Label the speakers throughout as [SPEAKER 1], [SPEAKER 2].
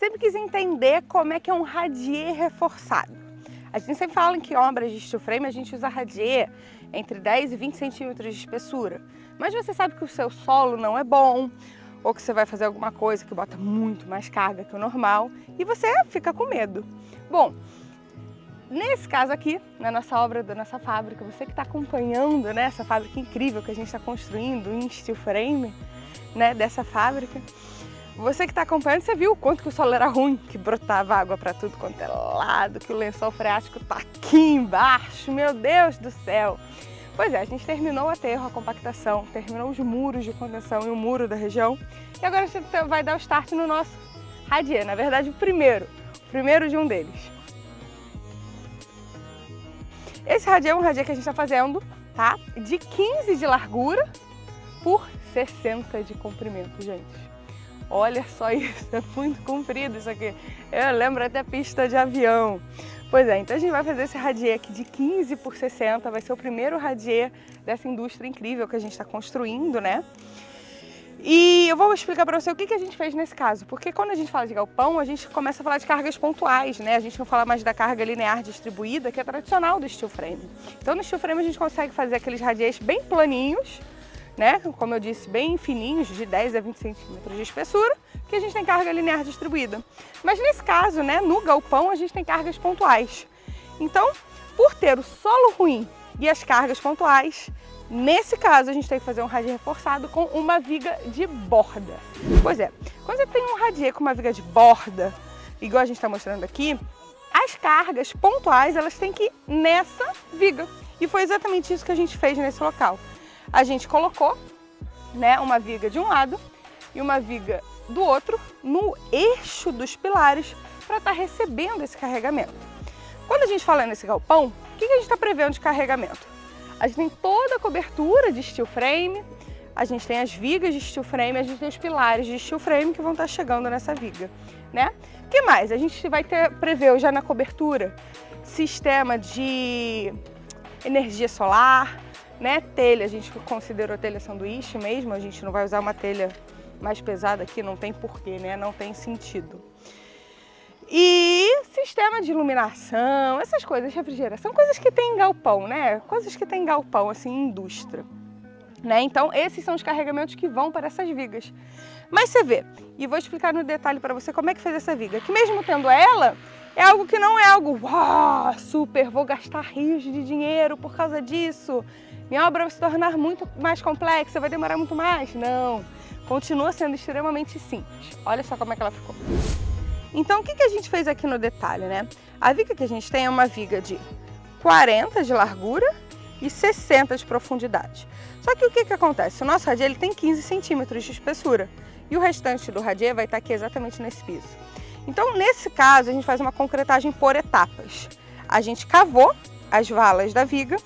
[SPEAKER 1] sempre quis entender como é que é um radier reforçado. A gente sempre fala que em obras de steel frame a gente usa radier entre 10 e 20 centímetros de espessura. Mas você sabe que o seu solo não é bom, ou que você vai fazer alguma coisa que bota muito mais carga que o normal e você fica com medo. Bom, nesse caso aqui, na nossa obra da nossa fábrica, você que está acompanhando né, essa fábrica incrível que a gente está construindo em steel frame, né, dessa fábrica, você que está acompanhando, você viu o quanto que o solo era ruim, que brotava água para tudo quanto é lado, que o lençol freático está aqui embaixo, meu Deus do céu! Pois é, a gente terminou o aterro, a compactação, terminou os muros de contenção e o muro da região. E agora a gente vai dar o start no nosso radier, na verdade o primeiro, o primeiro de um deles. Esse radier é um radier que a gente está fazendo, tá? De 15 de largura por 60 de comprimento, gente. Olha só isso, é muito comprido isso aqui. Eu lembro até pista de avião. Pois é, então a gente vai fazer esse radier aqui de 15 por 60, vai ser o primeiro radier dessa indústria incrível que a gente está construindo, né? E eu vou explicar para você o que, que a gente fez nesse caso, porque quando a gente fala de galpão, a gente começa a falar de cargas pontuais, né? A gente não fala mais da carga linear distribuída, que é tradicional do steel frame. Então no steel frame a gente consegue fazer aqueles radiers bem planinhos, né? Como eu disse, bem fininhos, de 10 a 20 centímetros de espessura, que a gente tem carga linear distribuída. Mas nesse caso, né, no galpão, a gente tem cargas pontuais. Então, por ter o solo ruim e as cargas pontuais, nesse caso a gente tem que fazer um radier reforçado com uma viga de borda. Pois é, quando você tem um radier com uma viga de borda, igual a gente está mostrando aqui, as cargas pontuais elas têm que ir nessa viga. E foi exatamente isso que a gente fez nesse local. A gente colocou né, uma viga de um lado e uma viga do outro no eixo dos pilares para estar tá recebendo esse carregamento. Quando a gente fala nesse galpão, o que a gente está prevendo de carregamento? A gente tem toda a cobertura de steel frame, a gente tem as vigas de steel frame, a gente tem os pilares de steel frame que vão estar tá chegando nessa viga, né? Que mais? A gente vai ter, preveu já na cobertura, sistema de energia solar, né? Telha, a gente considerou telha sanduíche mesmo, a gente não vai usar uma telha mais pesada aqui, não tem porquê, né? Não tem sentido. E sistema de iluminação, essas coisas, refrigeração, coisas que tem em galpão, né? Coisas que tem em galpão, assim, indústria. Né? Então, esses são os carregamentos que vão para essas vigas. Mas você vê, e vou explicar no detalhe para você como é que fez essa viga, que mesmo tendo ela, é algo que não é algo, uau, super, vou gastar rios de dinheiro por causa disso, minha obra vai se tornar muito mais complexa, vai demorar muito mais. Não, continua sendo extremamente simples. Olha só como é que ela ficou. Então, o que, que a gente fez aqui no detalhe, né? A viga que a gente tem é uma viga de 40 de largura e 60 de profundidade. Só que o que, que acontece? O nosso radier ele tem 15 centímetros de espessura e o restante do radier vai estar aqui exatamente nesse piso. Então, nesse caso, a gente faz uma concretagem por etapas. A gente cavou as valas da viga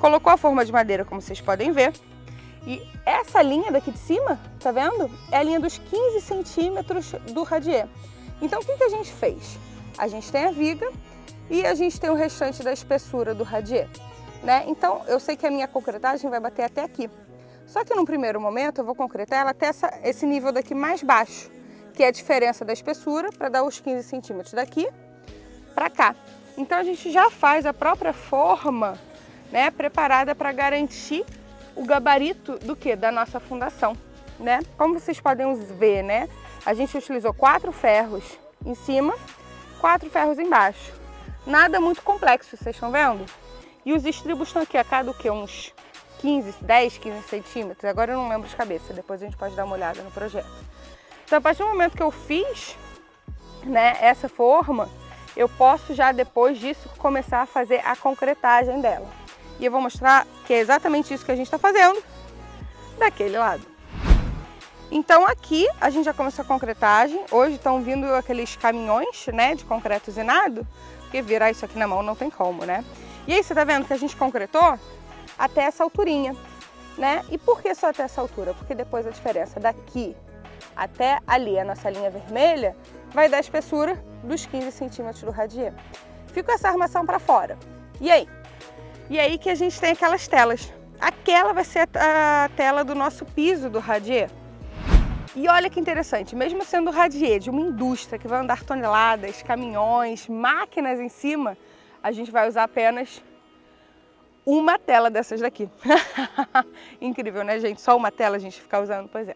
[SPEAKER 1] colocou a forma de madeira, como vocês podem ver. E essa linha daqui de cima, tá vendo? É a linha dos 15 centímetros do radier. Então, o que, que a gente fez? A gente tem a viga e a gente tem o restante da espessura do radier. Né? Então, eu sei que a minha concretagem vai bater até aqui. Só que no primeiro momento eu vou concretar ela até essa, esse nível daqui mais baixo, que é a diferença da espessura para dar os 15 centímetros daqui para cá. Então a gente já faz a própria forma né, preparada para garantir o gabarito do que? Da nossa fundação, né? Como vocês podem ver, né? A gente utilizou quatro ferros em cima, quatro ferros embaixo. Nada muito complexo, vocês estão vendo? E os estribos estão aqui a cada o que? Uns 15, 10, 15 centímetros. Agora eu não lembro de cabeça, depois a gente pode dar uma olhada no projeto. Então, a partir do momento que eu fiz né, essa forma, eu posso já depois disso começar a fazer a concretagem dela. E eu vou mostrar que é exatamente isso que a gente está fazendo daquele lado. Então aqui a gente já começou a concretagem. Hoje estão vindo aqueles caminhões né, de concreto usinado, porque virar isso aqui na mão não tem como, né? E aí você tá vendo que a gente concretou até essa alturinha, né? E por que só até essa altura? Porque depois a diferença daqui até ali, a nossa linha vermelha, vai dar a espessura dos 15 centímetros do radier. Fica essa armação para fora. E aí? E aí que a gente tem aquelas telas. Aquela vai ser a tela do nosso piso do radier. E olha que interessante, mesmo sendo radier de uma indústria que vai andar toneladas, caminhões, máquinas em cima, a gente vai usar apenas uma tela dessas daqui. Incrível, né, gente? Só uma tela a gente ficar usando, pois é.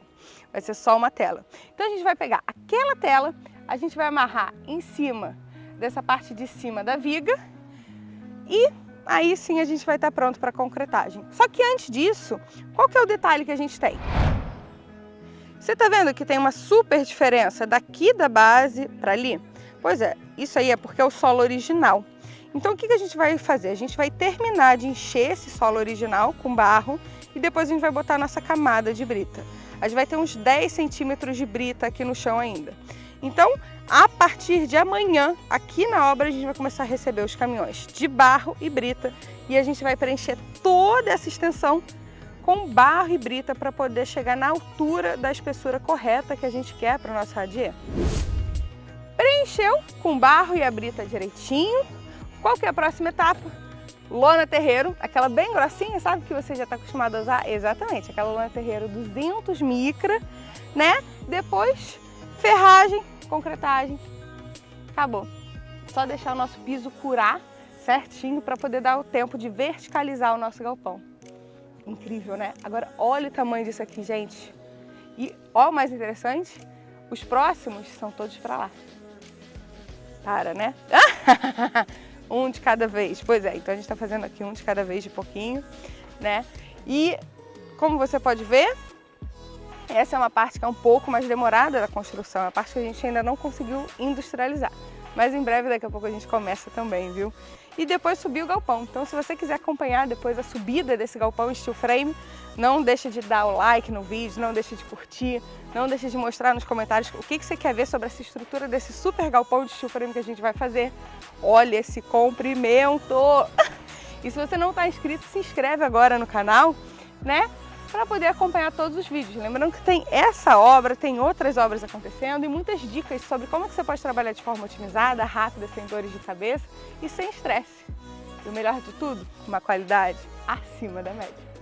[SPEAKER 1] Vai ser só uma tela. Então a gente vai pegar aquela tela, a gente vai amarrar em cima dessa parte de cima da viga e aí sim a gente vai estar pronto para a concretagem. Só que antes disso, qual que é o detalhe que a gente tem? Você está vendo que tem uma super diferença daqui da base para ali? Pois é, isso aí é porque é o solo original. Então o que, que a gente vai fazer? A gente vai terminar de encher esse solo original com barro e depois a gente vai botar a nossa camada de brita. A gente vai ter uns 10 centímetros de brita aqui no chão ainda. Então, a partir de amanhã, aqui na obra, a gente vai começar a receber os caminhões de barro e brita e a gente vai preencher toda essa extensão com barro e brita para poder chegar na altura da espessura correta que a gente quer para o nosso radier. Preencheu com barro e a brita direitinho. Qual que é a próxima etapa? Lona terreiro, aquela bem grossinha, sabe que você já está acostumado a usar? Exatamente, aquela lona terreiro 200 micra, né? Depois ferragem, concretagem, acabou. Só deixar o nosso piso curar certinho para poder dar o tempo de verticalizar o nosso galpão. Incrível, né? Agora, olha o tamanho disso aqui, gente. E, ó, o mais interessante, os próximos são todos para lá. Para, né? um de cada vez. Pois é, então a gente está fazendo aqui um de cada vez de pouquinho, né? E, como você pode ver, essa é uma parte que é um pouco mais demorada da construção, é a parte que a gente ainda não conseguiu industrializar. Mas em breve, daqui a pouco, a gente começa também, viu? E depois subir o galpão. Então, se você quiser acompanhar depois a subida desse galpão steel frame, não deixe de dar o like no vídeo, não deixe de curtir, não deixe de mostrar nos comentários o que, que você quer ver sobre essa estrutura desse super galpão de steel frame que a gente vai fazer. Olha esse comprimento! E se você não está inscrito, se inscreve agora no canal, né? Para poder acompanhar todos os vídeos. Lembrando que tem essa obra, tem outras obras acontecendo e muitas dicas sobre como que você pode trabalhar de forma otimizada, rápida, sem dores de cabeça e sem estresse. E o melhor de tudo, uma qualidade acima da média.